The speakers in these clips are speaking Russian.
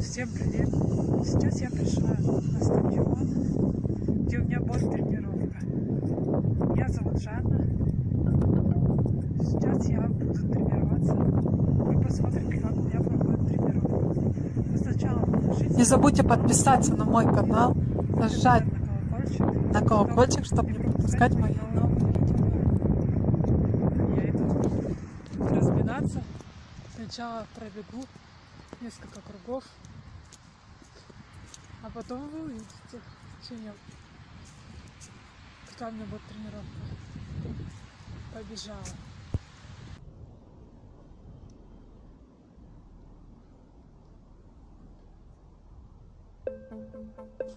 Всем привет! Сейчас я пришла на стадион, где у меня будет тренировка. Меня зовут Жанна. Сейчас я буду тренироваться. Вы посмотрите, как у меня проходит тренировка. Но сначала напишите Не забудьте подписаться на мой канал, нажать на колокольчик, на колокольчик, чтобы не пропускать мои новые видео. Я иду разминаться. Сначала пробегу несколько кругов, а потом вы увидите, чем я, какая у меня будет тренировка. Побежала.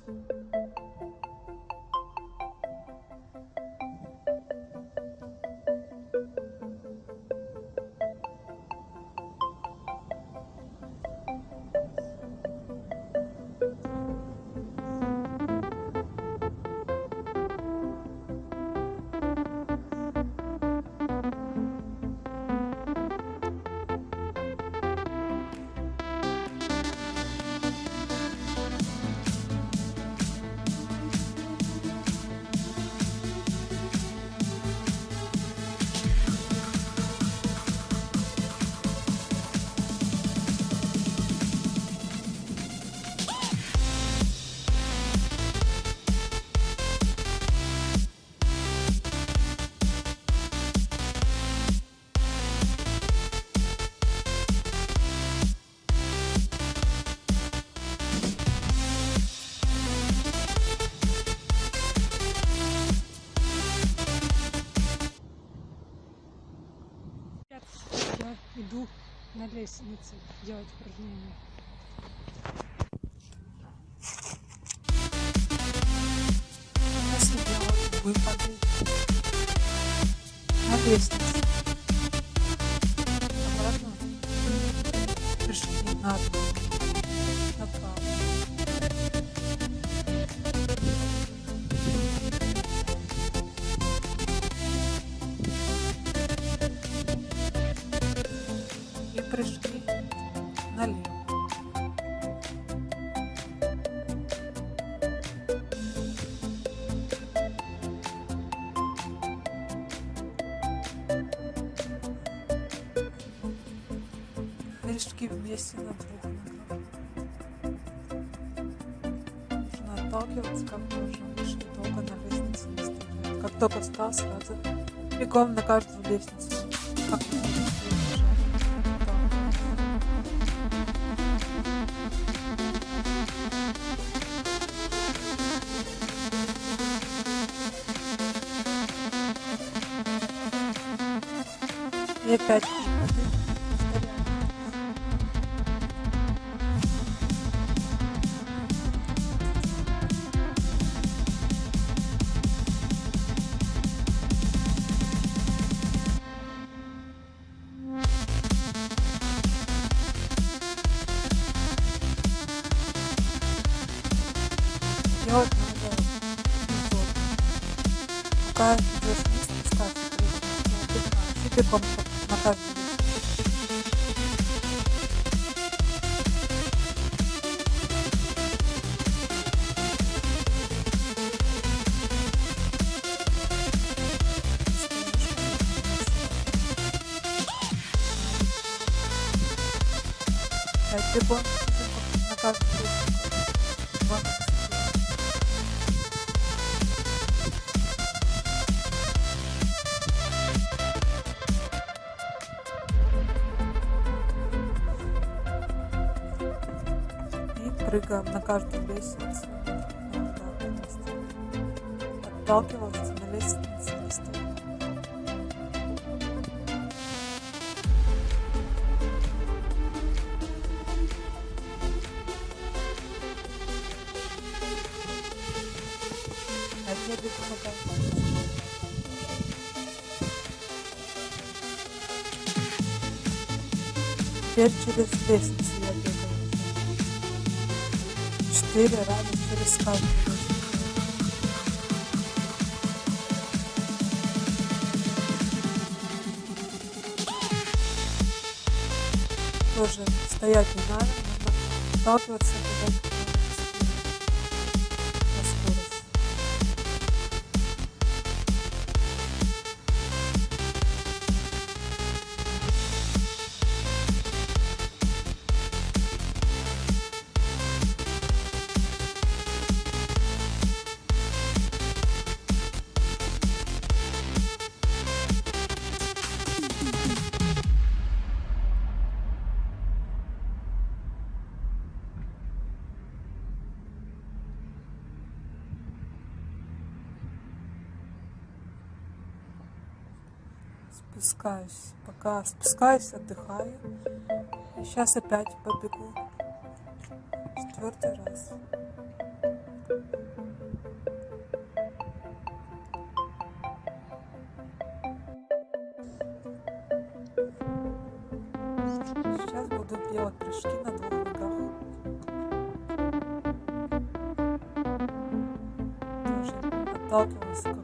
Я иду на лестнице делать упражнения. Выпады на лестнице. Обратно пришли на Прыжки вместе на двух ногах. Нужно отталкиваться, как мы уже вышли долго на лестнице не стоять. Как только встал, сразу бегом на каждую лестницу. Как. И опять отдыхаешь. И бегом на каждый Прыгаем на каждую лестницу. Отталкивался на лестнице не стоит. На каждую. Теперь через лестницу. Четыре раза лестницу. Тоже стоять не надо, надо отталкиваться и Спускаюсь. Пока спускаюсь, отдыхаю. Сейчас опять побегу. Четвертый раз. Сейчас буду делать прыжки на двух ногах. Тоже отталкиваться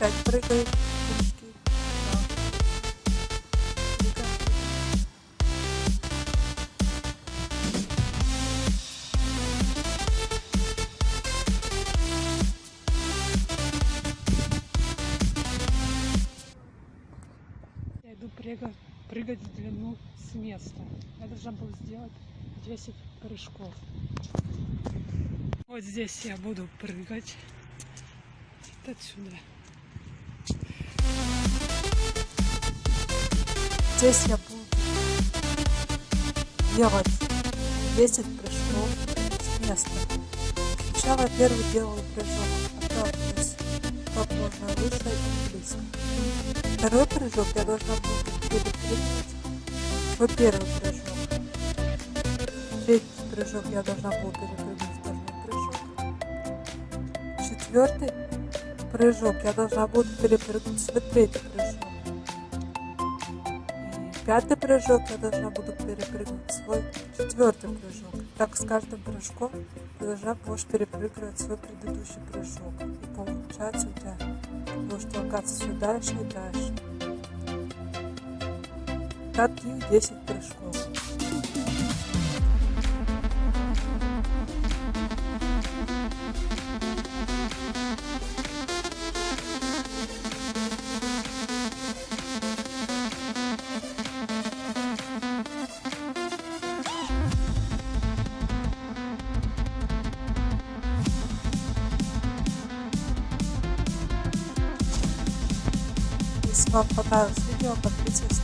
Опять прыгаем. Я иду прыгать, прыгать в длину с места. Я должна была сделать 10 прыжков. Вот здесь я буду прыгать. Вот отсюда. Здесь я буду делать 10 прыжков с места. Сначала первый делаю прыжок, отталкиваюсь как можно выше и близко. Второй прыжок я должна буду перепрыгнуть свой первый прыжок. Третий прыжок я должна буду перепрыгнуть второй прыжок. Четвертый прыжок я должна буду перепрыгнуть свой третий прыжок. Пятый прыжок я должна буду перепрыгнуть свой четвертый прыжок. Так с каждым прыжком ты должна будешь перепрыгивать свой предыдущий прыжок. И получается у тебя будешь толкаться все дальше и дальше. Таких 10 прыжков. Вам понравилось видео, подписывайтесь